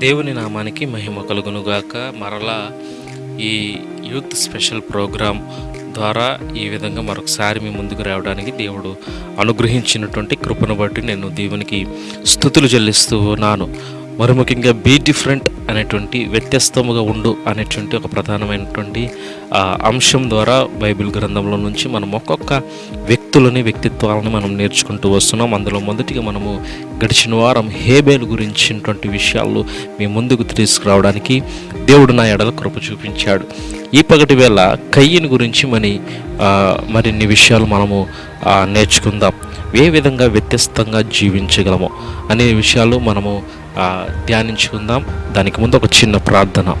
దేవుని నామానికి మహిమ కలుగునుగాక. మరలా ఈ యూత్ స్పెషల్ ప్రోగ్రాం ద్వారా ఈ విధంగా మరొకసారి మీ ముందుకు రావడానికి దేవుడు అనుగ్రహించినటువంటి కృపను బట్టి నేను దేవునికి స్థుతులు చెల్లిస్తూ ఉన్నాను. మరి ముఖ్యంగా బీ డిఫరెంట్ అనేటువంటి వ్యత్యస్తముగా ఉండు అనేటువంటి ఒక ప్రధానమైనటువంటి అంశం ద్వారా బైబిల్ గ్రంథంలో నుంచి మనం ఒక్కొక్క వ్యక్తులని వ్యక్తిత్వాలను మనం నేర్చుకుంటూ వస్తున్నాం. అందులో మొదటిగా మనము గడిచిన వారం హేబేలు గురించినటువంటి విషయాలు మీ ముందుకు తీసుకురావడానికి దేవుడు నా ఎడల కృప చూపించాడు. ఈ పగటి వేళ కయ్యని గురించి మరి మరిన్ని విషయాలు మనము నేర్చుకుందాం. ఏ విధంగా వ్యత్యస్తంగా జీవించగలము అనే విషయాలు మనము ధ్యానించుకుందాం. దానికి ముందు ఒక చిన్న ప్రార్థన.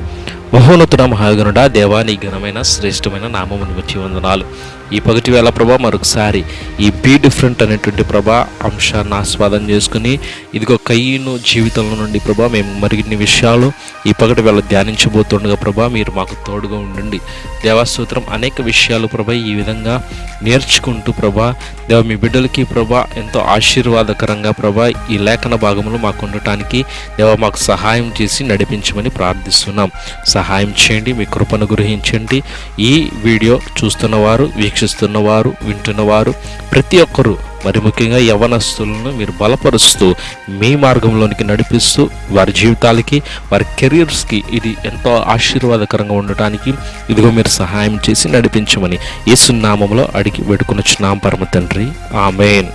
మహోన్నతుడ మహాగనుడ దేవానికి ఘనమైన శ్రేష్టమైన నామమును వచ్చి వందనాలు. ఈ పగటి వేళ ప్రభా మరొకసారి ఈ బీ డిఫరెంట్ అనేటువంటి ప్రభా అంశాన్ని ఆస్వాదం చేసుకుని ఇదిగో కయ్యను జీవితంలో నుండి ప్రభా మేము మరిన్ని విషయాలు ఈ పగటి వేళ ధ్యానించబోతుండగా ప్రభా మీరు మాకు తోడుగా ఉండండి. దేవాసూత్రం అనేక విషయాలు ప్రభా ఈ విధంగా నేర్చుకుంటూ ప్రభా దేవ మీ బిడ్డలకి ప్రభా ఎంతో ఆశీర్వాదకరంగా ప్రభా ఈ లేఖన భాగంలో మాకు ఉండటానికి దేవ మాకు సహాయం చేసి నడిపించమని ప్రార్థిస్తున్నాం. సహాయం చేయండి మీ కృపను గ్రహించండి. ఈ వీడియో చూస్తున్నవారు వీక్షిస్తున్నవారు వింటున్నవారు ప్రతి ఒక్కరూ మరి ముఖ్యంగా యవనస్తులను మీరు బలపరుస్తూ మీ మార్గంలోనికి నడిపిస్తూ వారి జీవితాలకి వారి కెరీర్స్కి ఇది ఎంతో ఆశీర్వాదకరంగా ఉండటానికి ఇదిగో మీరు సహాయం చేసి నడిపించమని యేసునామంలో అడిగి వేడుకొనొచ్చున్నాం పరమ తండ్రి. ఆమెన్.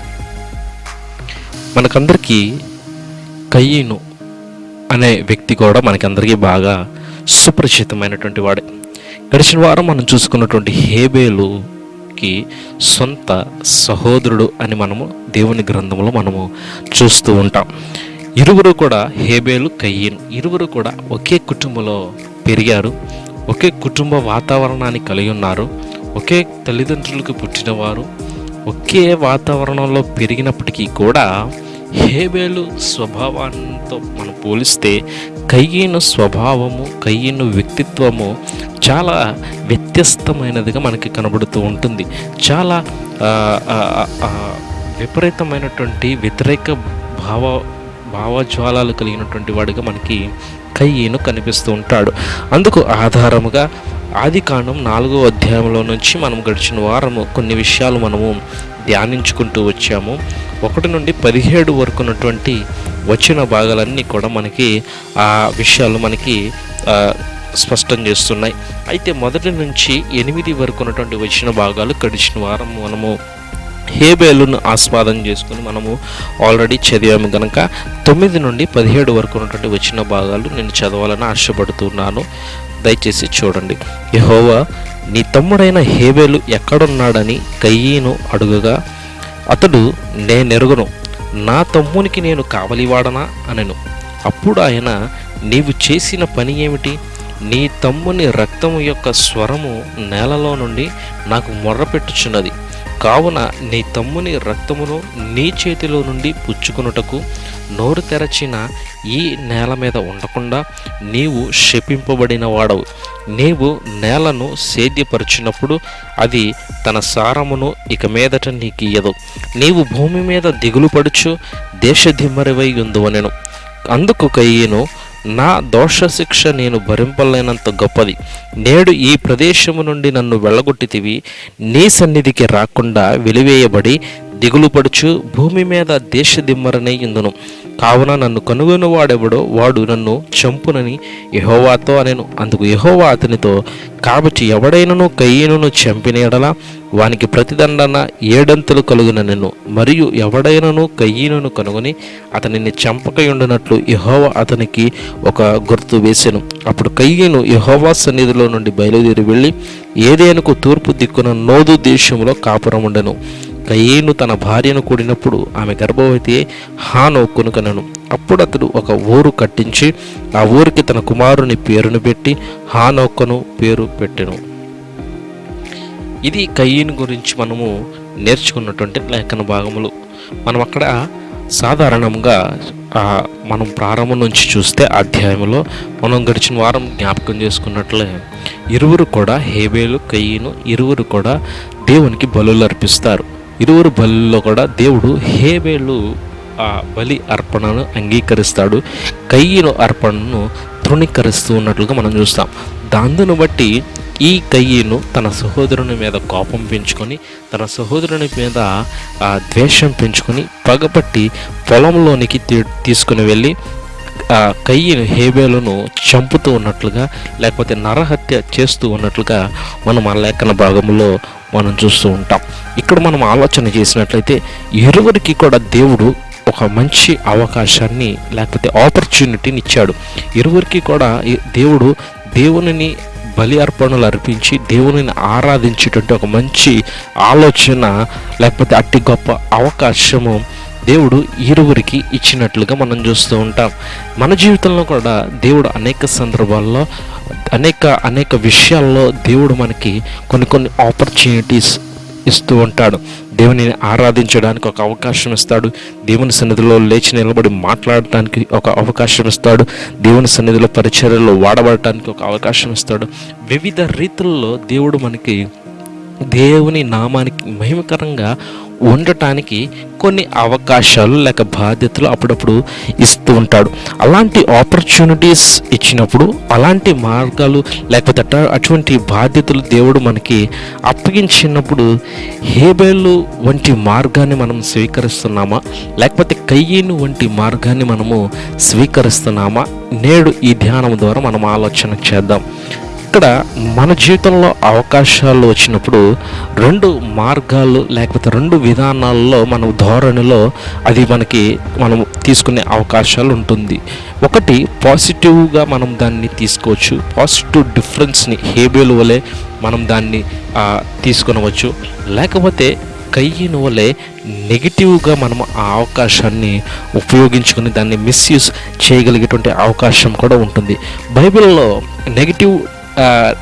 మనకందరికీ కయ్యను అనే వ్యక్తి కూడా మనకందరికీ బాగా సుపరిచితమైనటువంటి వాడే. గడిచిన వారం మనం చూసుకున్నటువంటి హేబేలు హేబేలుకి సొంత సహోదరుడు అని మనము దేవుని గ్రంథంలో మనము చూస్తూ ఉంటాం. ఇరువురు కూడా హేబేలు కయ్యను. ఇరువురు కూడా ఒకే కుటుంబంలో పెరిగారు. ఒకే కుటుంబ వాతావరణాన్ని కలిగి ఉన్నారు. ఒకే తల్లిదండ్రులకు పుట్టినవారు. ఒకే వాతావరణంలో పెరిగినప్పటికీ కూడా హేబేలు స్వభావంతో మనం పోలిస్తే కయ్యను స్వభావము కయ్యను వ్యక్తిత్వము చాలా వ్యత్యస్తమైనదిగా మనకి కనబడుతూ ఉంటుంది. చాలా విపరీతమైనటువంటి వ్యతిరేక భావ భావజ్వాలాలు కలిగినటువంటి వాడిగా మనకి కయ్యను కనిపిస్తూ ఉంటాడు. అందుకు ఆధారముగా ఆది కాండం నాలుగో అధ్యాయంలో నుంచి మనం గడిచిన వారము కొన్ని విషయాలు మనము ధ్యానించుకుంటూ వచ్చాము. ఒకటి నుండి పదిహేడు వరకు ఉన్నటువంటి వచ్చిన భాగాలన్నీ కూడా మనకి ఆ విషయాలు మనకి స్పష్టం చేస్తున్నాయి. అయితే మొదటి నుంచి ఎనిమిది వరకు ఉన్నటువంటి వచ్చిన భాగాలు గడిచిన వారం మనము హేబేలును ఆస్వాదం చేసుకుని మనము ఆల్రెడీ చదివాము కనుక తొమ్మిది నుండి పదిహేడు వరకు ఉన్నటువంటి వచ్చిన భాగాలు నేను చదవాలని ఆశపడుతున్నాను. దయచేసి చూడండి. యహోవా నీ తమ్ముడైన హేబేలు ఎక్కడున్నాడని కయ్యను అడుగగా అతడు నేనెరుగును. నా తమ్మునికి నేను కావలివాడనా? అనెను. అప్పుడు ఆయన నీవు చేసిన పని ఏమిటి? నీ తమ్ముని రక్తము యొక్క స్వరము నేలలో నుండి నాకు మొర్రపెట్టుచున్నది. కావున నీ తమ్ముని రక్తమును నీ చేతిలో నుండి పుచ్చుకొనుటకు నోరు తెరచిన ఈ నేల మీద ఉండకుండా నీవు శపింపబడిన వాడవు. నీవు నేలను సేద్యపరిచినప్పుడు అది తన సారమును ఇక మీదట నీకియ్యదు నీవు భూమి మీద దిగులు పడుచు దేశదిమ్మరివై ఉందువనెను అందుకు కయ్యను నా దోష శిక్ష నేను భరింపలేనంత గొప్పది. నేడు ఈ ప్రదేశము నుండి నన్ను వెళ్ళగొట్టితివి. నీ సన్నిధికి రాకుండా వెలివేయబడి దిగులుపడుచు భూమి మీద దేశదిమ్మరనై ఇందును. కావున నన్ను కనుగొని వాడెవడో వాడు నన్ను చంపునని యహోవాతో అనెను. అందుకు యహోవా అతనితో కాబట్టి ఎవడైనను కయ్యను చంపిన వానికి ప్రతిదండన ఏడంతులు కలుగుననెను మరియు ఎవడైనను కయ్యను కనుగొని అతనిని చంపకయుండునట్లు యహోవా అతనికి ఒక గుర్తు వేసెను. అప్పుడు కయ్యను యహోవా సన్నిధిలో నుండి బయలుదేరి వెళ్ళి ఏదేనుకు తూర్పు దిక్కున నోదు దేశంలో కాపురం ఉండెను కయ్యేను తన భార్యను కూడినప్పుడు ఆమె గర్భవతి అయి కొనుకనను కనను అప్పుడు అతడు ఒక ఊరు కట్టించి ఆ ఊరికి తన కుమారుని పేరును పెట్టి హానోక్కను పేరు పెట్టెను. ఇది కయ్యను గురించి మనము నేర్చుకున్నటువంటి లేఖన భాగములు. మనం అక్కడ సాధారణంగా మనం ప్రారంభం నుంచి చూస్తే అధ్యాయంలో మనం గడిచిన వారం జ్ఞాపకం చేసుకున్నట్లే ఇరువురు కూడా హేబేలు కయ్యను ఇరువురు కూడా దేవునికి బలులు అర్పిస్తారు. ఇరువురు బలిలో కూడా దేవుడు హేబేలు ఆ బలి అర్పణను అంగీకరిస్తాడు. కయ్యను అర్పణను తృణీకరిస్తూ ఉన్నట్లుగా మనం చూస్తాం. దాందును బట్టి ఈ కయ్యను తన సహోదరుని మీద కోపం పెంచుకొని తన సహోదరుని మీద ఆ ద్వేషం పెంచుకొని పగపట్టి పొలంలోనికి తీ- తీసుకుని వెళ్ళి కయ్యను హేబేలను చంపుతూ ఉన్నట్లుగా లేకపోతే నరహత్య చేస్తూ ఉన్నట్లుగా మనం ఆ లేఖన భాగంలో మనం చూస్తూ ఉంటాం. ఇక్కడ మనం ఆలోచన చేసినట్లయితే ఇరువురికి కూడా దేవుడు ఒక మంచి అవకాశాన్ని లేకపోతే ఆపర్చునిటీని ఇచ్చాడు. ఇరువురికి కూడా దేవుడు దేవునిని బలి అర్పణలు అర్పించి దేవునిని ఆరాధించేటువంటి ఒక మంచి ఆలోచన లేకపోతే అట్టి గొప్ప అవకాశము దేవుడు ఇరువురికి ఇచ్చినట్లుగా మనం చూస్తూ ఉంటాం. మన జీవితంలో కూడా దేవుడు అనేక సందర్భాల్లో అనేక అనేక విషయాల్లో దేవుడు మనకి కొన్ని కొన్ని ఆపర్చునిటీస్ ఇస్తూ ఉంటాడు. దేవుని ఆరాధించడానికి ఒక అవకాశం ఇస్తాడు. దేవుని సన్నిధిలో లేచి నిలబడి మాట్లాడటానికి ఒక అవకాశం ఇస్తాడు. దేవుని సన్నిధిలో పరిచర్యలో వాడబడటానికి ఒక అవకాశం ఇస్తాడు. వివిధ రీతుల్లో దేవుడు మనకి దేవుని నామానికి మహిమకరంగా ఉండటానికి కొన్ని అవకాశాలు లేక బాధ్యతలు అప్పుడప్పుడు ఇస్తూ ఉంటాడు. అలాంటి ఆపర్చునిటీస్ ఇచ్చినప్పుడు అలాంటి మార్గాలు లేకపోతే అట- అటువంటి బాధ్యతలు దేవుడు మనకి అప్పగించినప్పుడు హేబేలు వంటి మార్గాన్ని మనం స్వీకరిస్తున్నామా? లేకపోతే కయ్యేను వంటి మార్గాన్ని మనము స్వీకరిస్తున్నామా? నేడు ఈ ధ్యానం ద్వారా మనం ఆలోచన చేద్దాం. ఇక్కడ మన జీవితంలో అవకాశాలు వచ్చినప్పుడు రెండు మార్గాలు లేకపోతే రెండు విధానాల్లో మన ధోరణిలో అది మనకి మనం తీసుకునే అవకాశాలు ఉంటుంది. ఒకటి పాజిటివ్గా మనం దాన్ని తీసుకోవచ్చు. పాజిటివ్ డిఫరెన్స్ని హేబేలు వలె మనం దాన్ని తీసుకునవచ్చు తీసుకొనవచ్చు. లేకపోతే కయ్యిన వలె నెగిటివ్గా మనం ఆ అవకాశాన్ని ఉపయోగించుకుని దాన్ని మిస్యూజ్ చేయగలిగేటువంటి అవకాశం కూడా ఉంటుంది. బైబిల్లో నెగిటివ్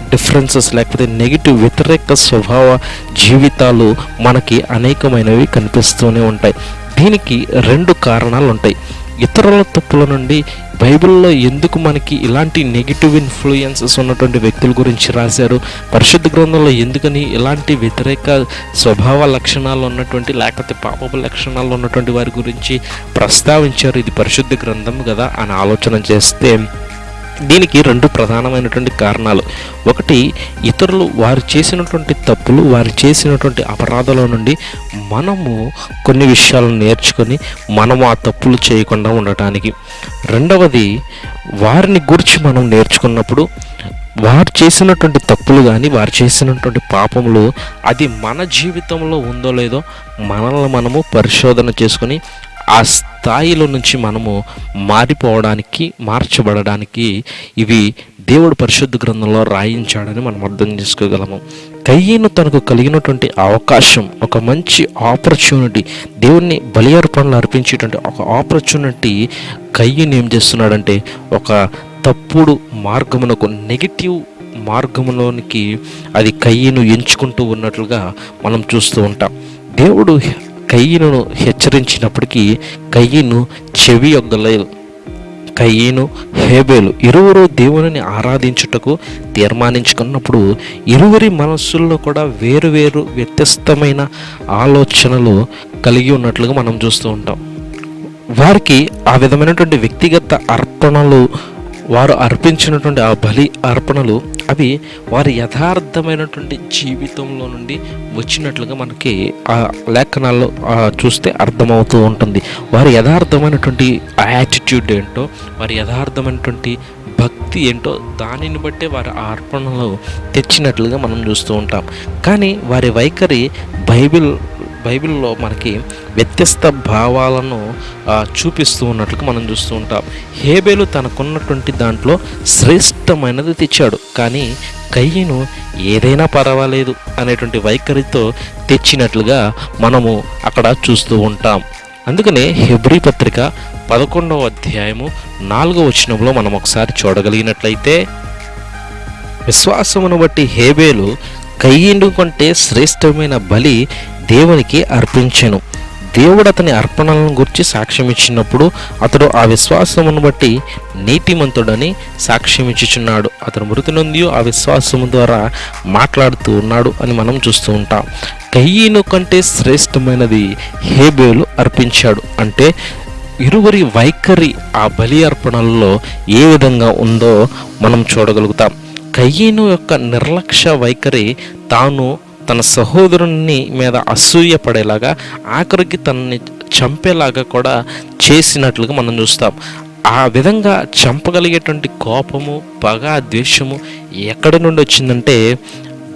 డిఫరెన్సెస్ లేకపోతే నెగిటివ్ వ్యతిరేక స్వభావ జీవితాలు మనకి అనేకమైనవి కనిపిస్తూనే ఉంటాయి. దీనికి రెండు కారణాలు ఉంటాయి. ఇతరుల తప్పుల నుండి బైబిల్లో ఎందుకు మనకి ఇలాంటి నెగిటివ్ ఇన్ఫ్లుయెన్సెస్ ఉన్నటువంటి వ్యక్తుల గురించి రాశారు? పరిశుద్ధ గ్రంథంలో ఎందుకని ఇలాంటి వ్యతిరేక స్వభావ లక్షణాలు ఉన్నటువంటి లేకపోతే పాపపు లక్షణాలు ఉన్నటువంటి వారి గురించి ప్రస్తావించారు? ఇది పరిశుద్ధ గ్రంథం కదా అని ఆలోచన చేస్తే దీనికి రెండు ప్రధానమైనటువంటి కారణాలు. ఒకటి ఇతరులు వారు చేసినటువంటి తప్పులు వారు చేసినటువంటి అపరాధాల నుండి మనము కొన్ని విషయాలను నేర్చుకొని మనము ఆ తప్పులు చేయకుండా ఉండటానికి. రెండవది వారిని గురించి మనం నేర్చుకున్నప్పుడు వారు చేసినటువంటి తప్పులు కానీ వారు చేసినటువంటి పాపములు అది మన జీవితంలో ఉందో లేదో మనల్ని మనము పరిశోధన చేసుకొని ఆ స్థాయిలో నుంచి మనము మారిపోవడానికి మార్చబడడానికి ఇవి దేవుడు పరిశుద్ధ గ్రంథంలో రాయించాడని మనం అర్థం చేసుకోగలము. కయ్యను తనకు కలిగినటువంటి అవకాశం ఒక మంచి ఆపర్చునిటీ దేవుణ్ణి బలి అర్పణలు అర్పించేటువంటి ఒక ఆపర్చునిటీ కయ్యను ఏం చేస్తున్నాడంటే ఒక తప్పుడు మార్గమునకు నెగిటివ్ మార్గంలోనికి అది కయ్యను ఎంచుకుంటూ ఉన్నట్లుగా మనం చూస్తూ ఉంటాం. దేవుడు కయ్యను హెచ్చరించినప్పటికీ కయ్యను చెవి యొగ్గలేదు కయ్యను హేబేలు ఇరువురు దేవుని ఆరాధించుటకు తీర్మానించుకున్నప్పుడు ఇరువురి మనస్సుల్లో కూడా వేరు వేరు వ్యత్యస్తమైన ఆలోచనలు కలిగి ఉన్నట్లుగా మనం చూస్తూ ఉంటాం. వారికి ఆ విధమైనటువంటి వ్యక్తిగత అర్పణలు వారు అర్పించినటువంటి ఆ బలి అర్పణలు అవి వారి యథార్థమైనటువంటి జీవితంలో నుండి వచ్చినట్లుగా మనకి ఆ లేఖనాల్లో చూస్తే అర్థమవుతూ ఉంటుంది. వారి యథార్థమైనటువంటి యాటిట్యూడ్ ఏంటో వారి యథార్థమైనటువంటి భక్తి ఏంటో దానిని బట్టే వారి అర్పణలో తెచ్చినట్లుగా మనం చూస్తూ ఉంటాం. కానీ వారి వైఖరి బైబిల్ బైబిల్లో మనకి వ్యత్యస్త భావాలను చూపిస్తూ ఉన్నట్లుగా మనం చూస్తూ ఉంటాం. హేబేలు తనకున్నటువంటి దాంట్లో శ్రేష్టమైనది తెచ్చాడు. కానీ కయ్యను ఏదైనా పర్వాలేదు అనేటువంటి వైఖరితో తెచ్చినట్లుగా మనము అక్కడ చూస్తూ ఉంటాం. అందుకనే హెబ్రీ పత్రిక పదకొండవ అధ్యాయము నాలుగవ వచనంలో మనం ఒకసారి చూడగలిగినట్లయితే విశ్వాసమును బట్టి హేబేలు కయ్యిండు కంటే శ్రేష్టమైన బలి దేవునికి అర్పించెను. దేవుడు అతని అర్పణలను గురించి సాక్ష్యం ఇచ్చినప్పుడు అతడు ఆ విశ్వాసమును బట్టి నీతిమంతుడని సాక్ష్యం ఇచ్చుచున్నాడు అతను మృతి నొంది ఆ విశ్వాసము ద్వారా మాట్లాడుతూ ఉన్నాడు అని మనం చూస్తూ ఉంటాం. కయ్యను కంటే శ్రేష్టమైనది హేబేలు అర్పించాడు. అంటే ఇరువురి వైఖరి ఆ బలి అర్పణల్లో ఏ విధంగా ఉందో మనం చూడగలుగుతాం. కయ్యను యొక్క నిర్లక్ష్య వైఖరి తాను తన సహోదరుని మీద అసూయ పడేలాగా ఆఖరికి తనని చంపేలాగా కూడా చేసినట్లుగా మనం చూస్తాం. ఆ విధంగా చంపగలిగేటువంటి కోపము పగ ద్వేషము ఎక్కడి నుండి వచ్చిందంటే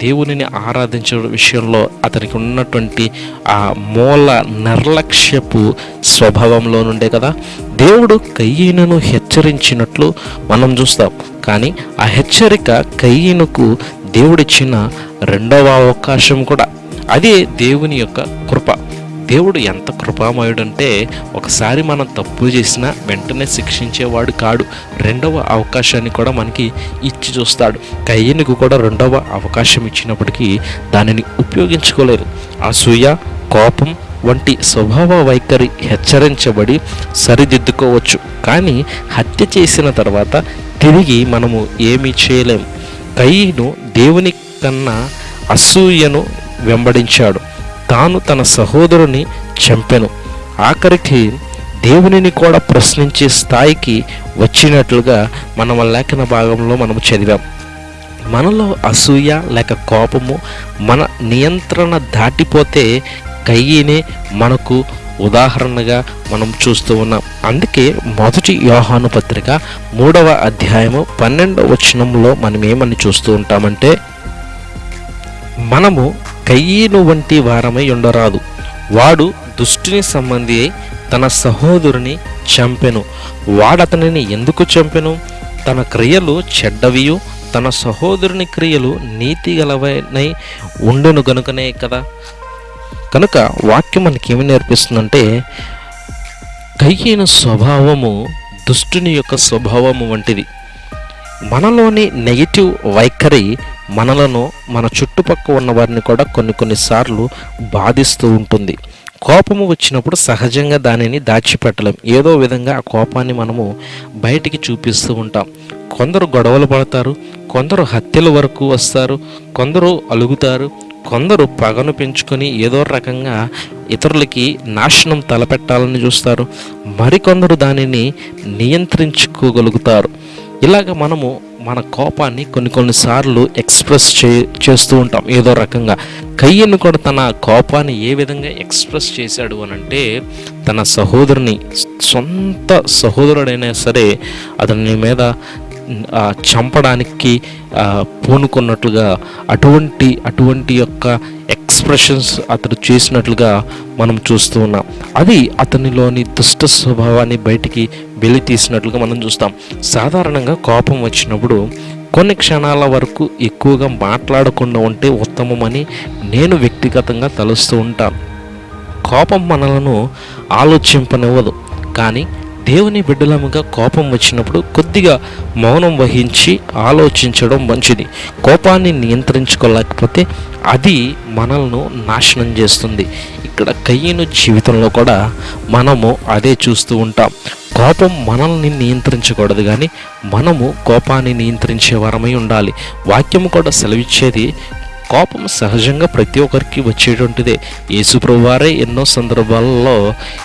దేవునిని ఆరాధించే విషయంలో అతనికి ఉన్నటువంటి ఆ మూల నిర్లక్ష్యపు స్వభావంలో నుండే కదా దేవుడు కయ్యను హెచ్చరించినట్లు మనం చూస్తాం. కానీ ఆ హెచ్చరిక కయ్యనుకు దేవుడిచ్చిన రెండవ అవకాశం కూడా అదే దేవుని యొక్క కృప. దేవుడు ఎంత కృపామయుడంటే ఒకసారి మనం తప్పు చేసినా వెంటనే శిక్షించేవాడు కాడు. రెండవ అవకాశాన్ని కూడా మనకి ఇచ్చి చూస్తాడు. కయ్యనికి కూడా రెండవ అవకాశం ఇచ్చినప్పటికీ దానిని ఉపయోగించుకోలేదు అసూయ కోపం వంటి స్వభావ వైఖరి హెచ్చరించబడి సరిదిద్దుకోవచ్చు. కానీ హత్య చేసిన తర్వాత తిరిగి మనము ఏమీ చేయలేము కయ్యను దేవుని కన్నా అసూయను వెంబడించాడు. తాను తన సహోదరుని చంపెను. ఆఖరికి దేవునిని కూడా ప్రశ్నించే స్థాయికి వచ్చినట్లుగా మనం లేఖన భాగంలో మనము చదివాం. మనలో అసూయ లేక కోపము మన నియంత్రణ దాటిపోతే కయ్యినే మనకు ఉదాహరణగా మనం చూస్తూ ఉన్నాం. అందుకే మొదటి యోహాను పత్రిక మూడవ అధ్యాయము పన్నెండవ వచనంలో మనం ఏమని చూస్తూ ఉంటామంటే మనము కయ్యను వంటి వారమై ఉండరాదు. వాడు దుష్టుని సంబంధి అయి తన సహోదరుని చంపెను. వాడతనిని ఎందుకు చంపెను? తన క్రియలు చెడ్డవియు తన సహోదరుని క్రియలు నీతి గలవనై ఉండును గనుకనే కదా. కనుక వాక్యం మనకి ఏమి నేర్పిస్తుందంటే కయ్యను స్వభావము దుష్టుని యొక్క స్వభావము వంటిది. మనలోని నెగిటివ్ వైఖరి మనలను మన చుట్టుపక్క ఉన్న వారిని కూడా కొన్ని కొన్నిసార్లు బాధిస్తూ ఉంటుంది. కోపము వచ్చినప్పుడు సహజంగా దానిని దాచిపెట్టలేం. ఏదో విధంగా ఆ కోపాన్ని మనము బయటికి చూపిస్తూ ఉంటాం. కొందరు గొడవలు పడతారు కొందరు హత్యల వరకు వస్తారు కొందరు అలుగుతారు కొందరు పగను పెంచుకొని ఏదో రకంగా ఇతరులకి నాశనం తలపెట్టాలని చూస్తారు. మరికొందరు దానిని నియంత్రించుకోగలుగుతారు. ఇలాగ మనము మన కోపాన్ని కొన్ని కొన్నిసార్లు ఎక్స్ప్రెస్ చే చేస్తూ ఉంటాం. ఏదో రకంగా కయ్యను కూడా తన కోపాన్ని ఏ విధంగా ఎక్స్ప్రెస్ చేశాడు అని అంటే తన సహోదరుని సొంత సహోదరుడైనా సరే అతని మీద చంపడానికి పూనుకున్నట్లుగా అటువంటి అటువంటి యొక్క ఎక్స్ప్రెషన్స్ అతడు చేసినట్లుగా మనం చూస్తూ ఉన్నాం. అది అతనిలోని దుష్ట స్వభావాన్ని బయటికి వెలి తీసినట్లుగా మనం చూస్తాం. సాధారణంగా కోపం వచ్చినప్పుడు కొన్ని క్షణాల వరకు ఎక్కువగా మాట్లాడకుండా ఉంటే ఉత్తమమని నేను వ్యక్తిగతంగా తలుస్తూ ఉంటాను. కోపం మనలను ఆలోచింపనివ్వదు. కానీ దేవుని బిడ్డలముగా కోపం వచ్చినప్పుడు కొద్దిగా మౌనం వహించి ఆలోచించడం మంచిది. కోపాన్ని నియంత్రించుకోలేకపోతే అది మనల్ని నాశనం చేస్తుంది. ఇక్కడ కయ్యను జీవితంలో కూడా మనము అదే చూస్తూ ఉంటాం. కోపం మనల్ని నియంత్రించకూడదు కానీ మనము కోపాన్ని నియంత్రించే వారమై ఉండాలి. వాక్యము కూడా సెలవిచ్చేది కోపం సహజంగా ప్రతి ఒక్కరికి వచ్చేటువంటిదే. యేసుప్రభువారే ఎన్నో సందర్భాలలో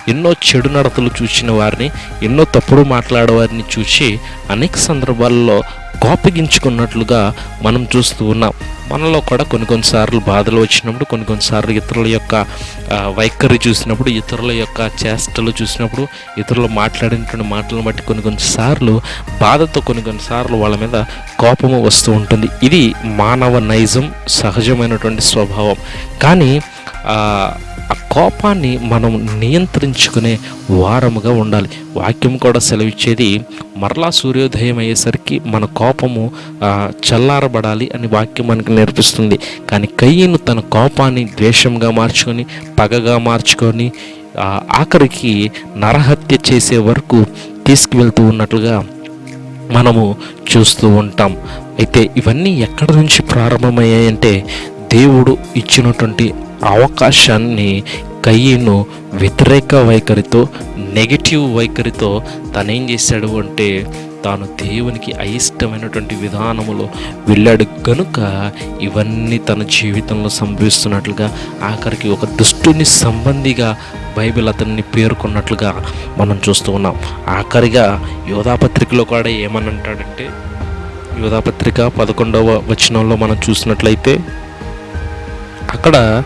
ఎన్నో చెడు నడతలు చూసిన వారిని ఎన్నో తప్పుడు మాట్లాడేవారిని చూసి అనేక సందర్భాల్లో కోపగించుకున్నట్లుగా మనం చూస్తూ ఉన్నాం. మనలో కూడా కొన్ని కొన్నిసార్లు బాధలు వచ్చినప్పుడు కొన్ని కొన్నిసార్లు ఇతరుల యొక్క వైఖరి చూసినప్పుడు ఇతరుల యొక్క చేష్టలు చూసినప్పుడు ఇతరులు మాట్లాడినటువంటి మాటలను బట్టి కొన్ని కొన్నిసార్లు బాధతో కొన్ని కొన్నిసార్లు వాళ్ళ మీద కోపము వస్తూ ఉంటుంది. ఇది మానవ నైజం సహజమైనటువంటి స్వభావం. కానీ ఆ కోపాన్ని మనం నియంత్రించుకునే వారముగా ఉండాలి. వాక్యం కూడా సెలవిచ్చేది మరలా సూర్యోదయం అయ్యేసరికి మన కోపము చల్లారబడాలి అని వాక్యం మనకు నేర్పిస్తుంది. కానీ కయ్యను తన కోపాన్ని ద్వేషంగా మార్చుకొని పగగా మార్చుకొని ఆఖరికి నరహత్య చేసే వరకు తీసుకువెళ్తూ ఉన్నట్లుగా మనము చూస్తూ ఉంటాం. అయితే ఇవన్నీ ఎక్కడి నుంచి ప్రారంభమయ్యాయంటే దేవుడు ఇచ్చినటువంటి అవకాశాన్ని కయ్యను వ్యతిరేక వైఖరితో నెగిటివ్ వైఖరితో తనేం చేశాడు అంటే తాను దేవునికి అయిష్టమైనటువంటి విధానములో వెళ్ళాడు. కనుక ఇవన్నీ తన జీవితంలో సంభవిస్తున్నట్లుగా ఆఖరికి ఒక దుష్టుని సంబంధిగా బైబిల్ అతన్ని పేర్కొన్నట్లుగా మనం చూస్తూ ఉన్నాం. ఆఖరిగా యోధాపత్రికలో కూడా ఏమని అంటాడంటే యోధాపత్రిక పదకొండవ వచనంలో మనం చూసినట్లయితే అక్కడ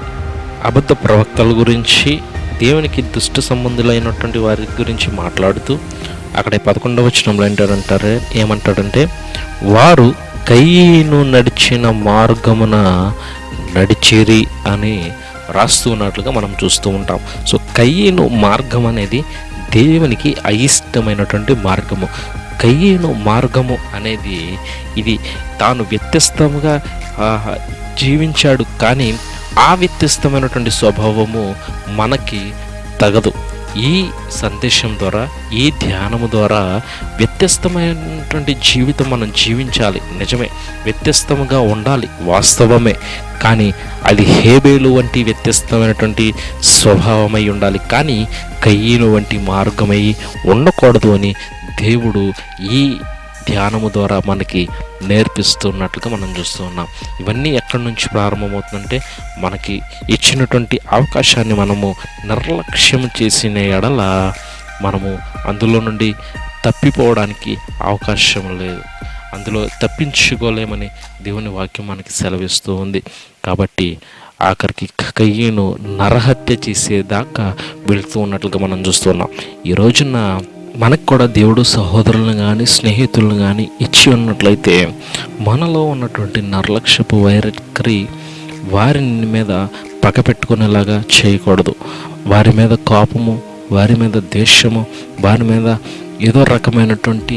అబద్ధ ప్రవక్తల గురించి దేవునికి దుష్ట సంబంధులైనటువంటి వారి గురించి మాట్లాడుతూ అక్కడ పదకొండవ వచనంలో ఏంటారంటారే ఏమంటాడంటే వారు కయ్యను నడిచిన మార్గమున నడిచేరి అని రాస్తూ ఉన్నట్లుగా మనం చూస్తూ ఉంటాం. సో కయ్యను మార్గం అనేది దేవునికి అయిష్టమైనటువంటి మార్గము. కయ్యను మార్గము అనేది ఇది తాను వ్యత్యస్తముగా జీవించాడు కానీ ఆ వ్యత్యస్తమైనటువంటి స్వభావము మనకి తగదు. ఈ సందేశం ద్వారా ఈ ధ్యానము ద్వారా వ్యత్యస్తమైనటువంటి జీవితం మనం జీవించాలి. నిజమే. వ్యత్యస్తముగా ఉండాలి. వాస్తవమే. కానీ అది హేబేలు వంటి వ్యత్యస్తమైనటువంటి స్వభావమై ఉండాలి. కానీ కయ్యను వంటి మార్గమై ఉండకూడదు అని దేవుడు ఈ ధ్యానము ద్వారా మనకి నేర్పిస్తున్నట్లుగా మనం చూస్తూ ఉన్నాం. ఇవన్నీ ఎక్కడి నుంచి ప్రారంభమవుతుందంటే మనకి ఇచ్చినటువంటి అవకాశాన్ని మనము నిర్లక్ష్యం చేసిన ఎడల మనము అందులో నుండి తప్పిపోవడానికి అవకాశం లేదు. అందులో తప్పించుకోలేమని దేవుని వాక్యం మనకి సెలవిస్తూ ఉంది. కాబట్టి ఆఖరికి కయ్యను నరహత్య చేసేదాకా వెళుతూ ఉన్నట్లుగా మనం చూస్తున్నాం ఈ రోజున మనకు కూడా దేవుడు సహోదరులను కానీ స్నేహితులను కానీ ఇచ్చి ఉన్నట్లయితే మనలో ఉన్నటువంటి నిర్లక్ష్యపు వైరక్రి వారి మీద పగ పెట్టుకునేలాగా చేయకూడదు. వారి మీద కోపము వారి మీద ద్వేషము వారి మీద ఏదో రకమైనటువంటి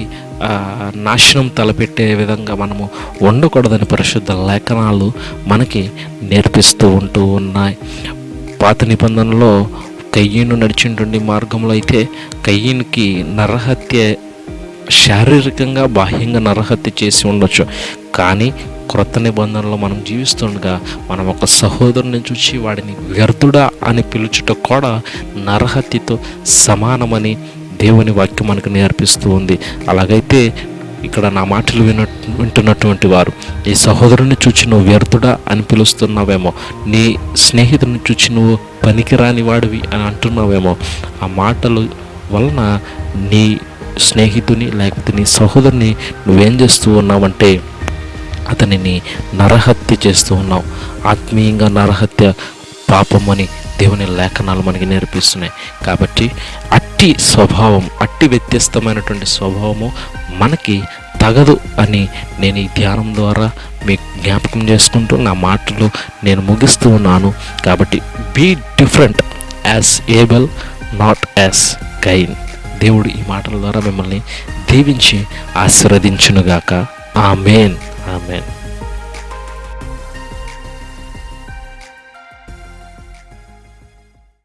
నాశనం తలపెట్టే విధంగా మనము ఉండకూడదని పరిశుద్ధ లేఖనాలు మనకి నేర్పిస్తూ ఉంటూ ఉన్నాయి. పాత నిబంధనలో కయ్యను నడిచినటువంటి మార్గంలో అయితే కయ్యనికి నరహత్య శారీరకంగా బాహ్యంగా నరహత్య చేసి ఉండొచ్చు. కానీ క్రొత్త నిబంధనలో మనం జీవిస్తుండగా మనం ఒక సహోదరుని చూసి వాడిని వ్యర్థుడా అని పిలుచుట కూడా నరహత్యతో సమానమని దేవుని వాక్యం మనకు నేర్పిస్తూ ఉంది. అలాగైతే ఇక్కడ నా మాటలు విన వింటున్నటువంటి వారు ఈ సహోదరుని చూచి నువ్వు వ్యర్థుడా అని పిలుస్తున్నావేమో నీ స్నేహితుడిని చూచి నువ్వు పనికిరాని వాడివి అని అంటున్నావేమో. ఆ మాటలు వలన నీ స్నేహితుని లేకపోతే నీ సహోదరుని నువ్వేం చేస్తూ ఉన్నావంటే అతనిని నరహత్య చేస్తూ ఉన్నావు. ఆత్మీయంగా నరహత్య పాపం అని దేవుని లేఖనాలు మనకి నేర్పిస్తున్నాయి. కాబట్టి అట్టి స్వభావం అట్టి వ్యత్యస్తమైనటువంటి స్వభావము మనకి తగదు అని నేను ఈ ధ్యానం ద్వారా మీకు జ్ఞాపకం చేసుకుంటూ నా మాటలు నేను ముగిస్తూ ఉన్నాను. కాబట్టి be different as able not as kind దేవుడు ఈ మాటల ద్వారా మిమ్మల్ని దీవించి ఆశీర్వదించునుగాక. ఆమెన్. ఆమెన్.